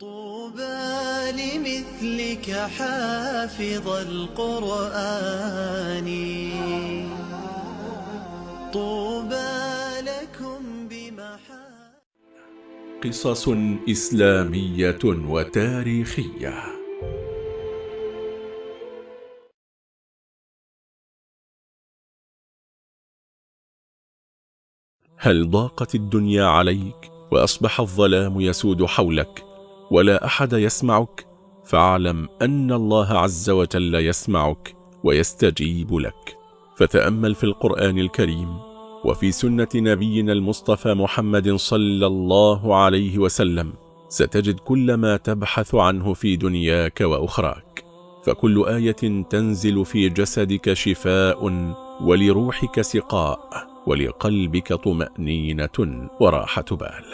طوبى لمثلك حافظ القرآن. طوبى لكم بمحا قصص إسلامية وتاريخية. هل ضاقت الدنيا عليك وأصبح الظلام يسود حولك؟ ولا أحد يسمعك فاعلم أن الله عز وجل يسمعك ويستجيب لك. فتأمل في القرآن الكريم وفي سنة نبينا المصطفى محمد صلى الله عليه وسلم ستجد كل ما تبحث عنه في دنياك وأخراك. فكل آية تنزل في جسدك شفاء ولروحك سقاء ولقلبك طمأنينة وراحة بال.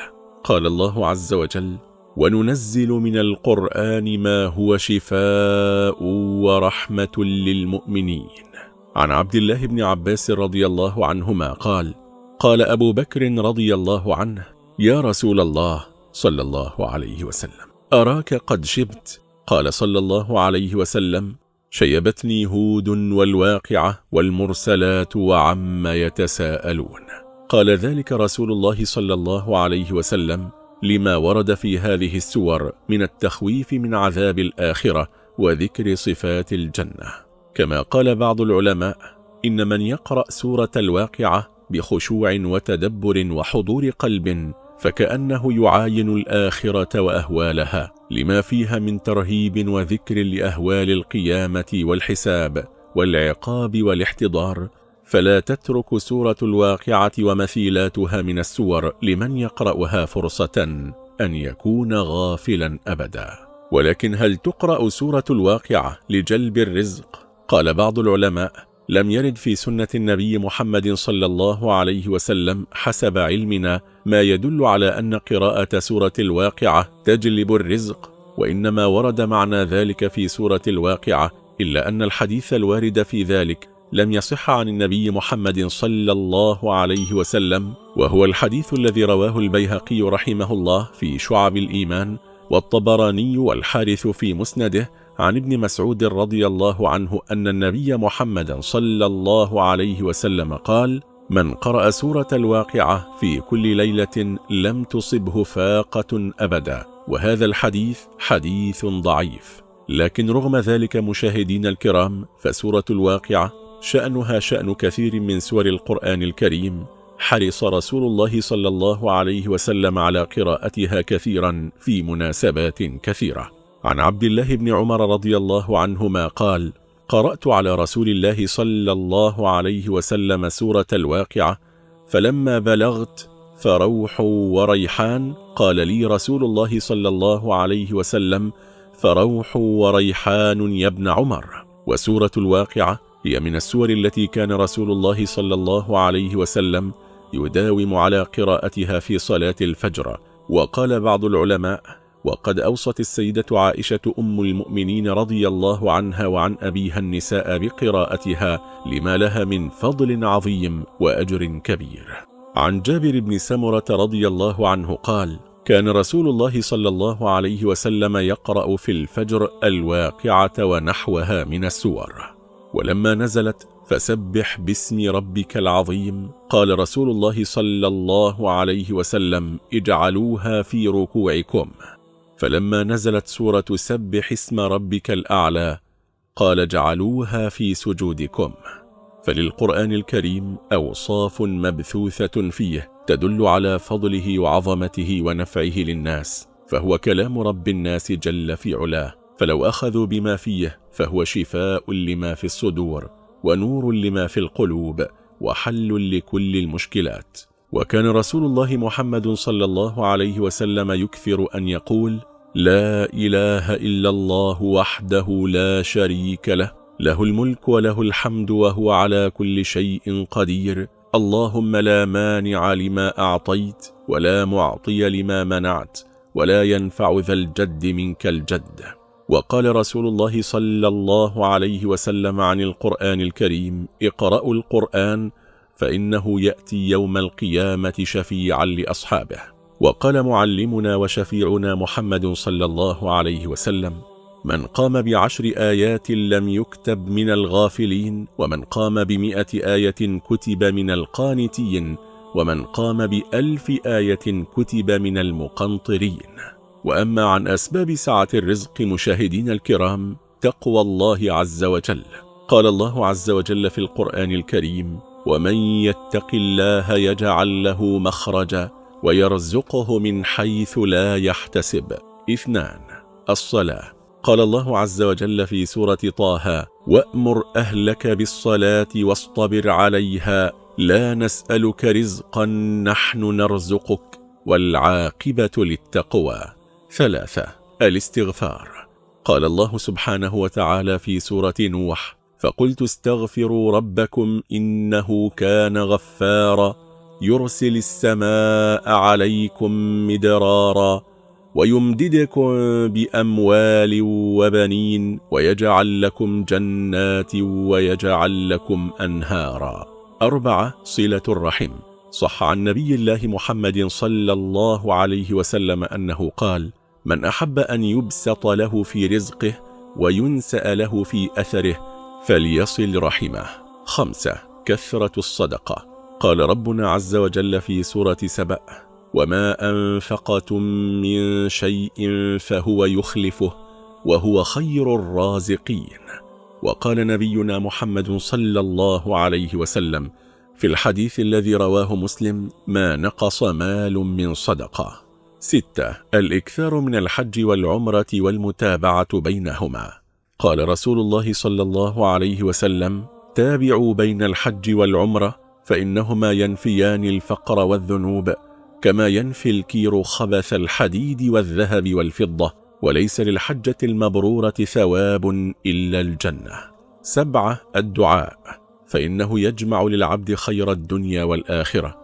قال الله عز وجل وننزل من القرآن ما هو شفاء ورحمة للمؤمنين. عن عبد الله بن عباس رضي الله عنهما قال قال أبو بكر رضي الله عنه يا رسول الله صلى الله عليه وسلم. أراك قد شبت؟ قال صلى الله عليه وسلم شيبتني هود والواقعة والمرسلات وعم يتساءلون. قال ذلك رسول الله صلى الله عليه وسلم لما ورد في هذه السور من التخويف من عذاب الآخرة وذكر صفات الجنة. كما قال بعض العلماء إن من يقرأ سورة الواقعة بخشوع وتدبر وحضور قلب فكأنه يعاين الآخرة وأهوالها لما فيها من ترهيب وذكر لأهوال القيامة والحساب والعقاب والاحتضار فلا تترك سورة الواقعة ومثيلاتها من السور لمن يقرأها فرصة أن يكون غافلا أبدا ولكن هل تقرأ سورة الواقعة لجلب الرزق؟ قال بعض العلماء لم يرد في سنة النبي محمد صلى الله عليه وسلم حسب علمنا ما يدل على أن قراءة سورة الواقعة تجلب الرزق وإنما ورد معنى ذلك في سورة الواقعة إلا أن الحديث الوارد في ذلك لم يصح عن النبي محمد صلى الله عليه وسلم وهو الحديث الذي رواه البيهقي رحمه الله في شعب الإيمان والطبراني والحارث في مسنده عن ابن مسعود رضي الله عنه أن النبي محمد صلى الله عليه وسلم قال من قرأ سورة الواقعة في كل ليلة لم تصبه فاقة أبدا وهذا الحديث حديث ضعيف لكن رغم ذلك مشاهدين الكرام فسورة الواقعة شأنها شأن كثير من سور القرآن الكريم. حرص رسول الله صلى الله عليه وسلم على قراءتها كثيرا في مناسبات كثيرة. عن عبد الله بن عمر رضي الله عنهما قال قرأت على رسول الله صلى الله عليه وسلم سورة الواقعة فلما بلغت فروح وريحان قال لي رسول الله صلى الله عليه وسلم فروح وريحان يا ابن عمر. وسورة الواقعة هي من السور التي كان رسول الله صلى الله عليه وسلم يداوم على قراءتها في صلاة الفجر. وقال بعض العلماء وقد أوصت السيدة عائشة أم المؤمنين رضي الله عنها وعن أبيها النساء بقراءتها لما لها من فضل عظيم وأجر كبير. عن جابر بن سمرة رضي الله عنه قال كان رسول الله صلى الله عليه وسلم يقرأ في الفجر الواقعة ونحوها من السور. ولما نزلت فسبح باسم ربك العظيم. قال رسول الله صلى الله عليه وسلم اجعلوها في ركوعكم. فلما نزلت سورة سبح اسم ربك الأعلى قال جعلوها في سجودكم. فللقرآن الكريم أوصاف مبثوثة فيه تدل على فضله وعظمته ونفعه للناس فهو كلام رب الناس جل في علاه. فلو أخذوا بما فيه فهو شفاء لما في الصدور ونور لما في القلوب وحل لكل المشكلات. وكان رسول الله محمد صلى الله عليه وسلم يكثر أن يقول لا إله إلا الله وحده لا شريك له له الملك وله الحمد وهو على كل شيء قدير. اللهم لا مانع لما أعطيت ولا معطي لما منعت ولا ينفع ذا الجد منك الجد. وقال رسول الله صلى الله عليه وسلم عن القرآن الكريم اقرأوا القرآن فإنه يأتي يوم القيامة شفيعا لأصحابه. وقال معلمنا وشفيعنا محمد صلى الله عليه وسلم من قام بعشر آيات لم يكتب من الغافلين ومن قام بمئة آية كتب من القانتين ومن قام بألف آية كتب من المقنطرين. وأما عن أسباب سعة الرزق مشاهدين الكرام تقوى الله عز وجل. قال الله عز وجل في القرآن الكريم ومن يتق الله يجعل له مخرجا ويرزقه من حيث لا يحتسب. اثنان الصلاة. قال الله عز وجل في سورة طه وأمر أهلك بالصلاة واصطبر عليها لا نسألك رزقا نحن نرزقك والعاقبة للتقوى. ثلاثة. الاستغفار. قال الله سبحانه وتعالى في سورة نوح فقلت استغفروا ربكم إنه كان غفارا يرسل السماء عليكم مدرارا ويمددكم بأموال وبنين ويجعل لكم جنات ويجعل لكم أنهارا. أربعة صلة الرحم. صح عن نبي الله محمد صلى الله عليه وسلم أنه قال من أحب أن يبسط له في رزقه وينسأ له في أثره فليصل رحمه. خمسة كثرة الصدقة. قال ربنا عز وجل في سورة سبأ وما أنفقتم من شيء فهو يخلفه وهو خير الرازقين. وقال نبينا محمد صلى الله عليه وسلم في الحديث الذي رواه مسلم ما نقص مال من صدقة. ستة الإكثار من الحج والعمرة والمتابعة بينهما. قال رسول الله صلى الله عليه وسلم تابعوا بين الحج والعمرة فإنهما ينفيان الفقر والذنوب كما ينفي الكير خبث الحديد والذهب والفضة وليس للحجة المبرورة ثواب إلا الجنة. سبعة الدعاء. فإنه يجمع للعبد خير الدنيا والآخرة.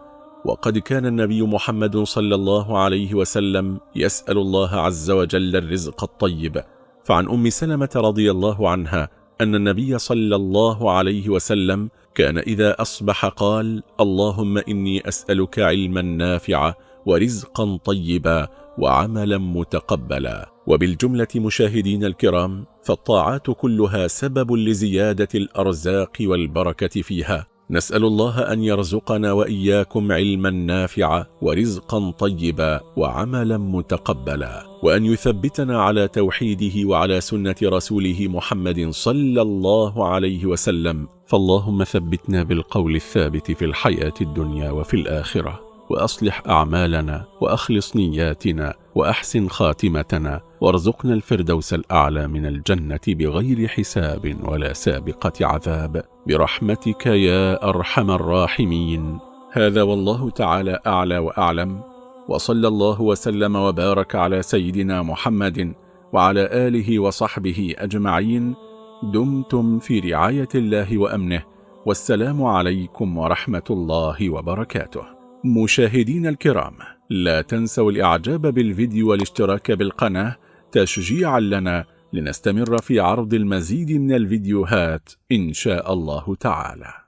وقد كان النبي محمد صلى الله عليه وسلم يسأل الله عز وجل الرزق الطيب. فعن أم سلمة رضي الله عنها أن النبي صلى الله عليه وسلم كان إذا أصبح قال اللهم إني أسألك علما نافعا ورزقا طيبا وعملا متقبلا وبالجملة مشاهدين الكرام فالطاعات كلها سبب لزيادة الأرزاق والبركة فيها. نسأل الله أن يرزقنا وإياكم علما نافعا ورزقا طيبا وعملا متقبلا. وأن يثبتنا على توحيده وعلى سنة رسوله محمد صلى الله عليه وسلم. فاللهم ثبتنا بالقول الثابت في الحياة الدنيا وفي الآخرة. وأصلح أعمالنا وأخلص نياتنا وأحسن خاتمتنا وارزقنا الفردوس الأعلى من الجنة بغير حساب ولا سابقة عذاب. برحمتك يا أرحم الراحمين. هذا والله تعالى أعلى وأعلم. وصلى الله وسلم وبارك على سيدنا محمد وعلى آله وصحبه أجمعين. دمتم في رعاية الله وأمنه. والسلام عليكم ورحمة الله وبركاته. مشاهدين الكرام لا تنسوا الإعجاب بالفيديو والاشتراك بالقناة تشجيعا لنا لنستمر في عرض المزيد من الفيديوهات إن شاء الله تعالى.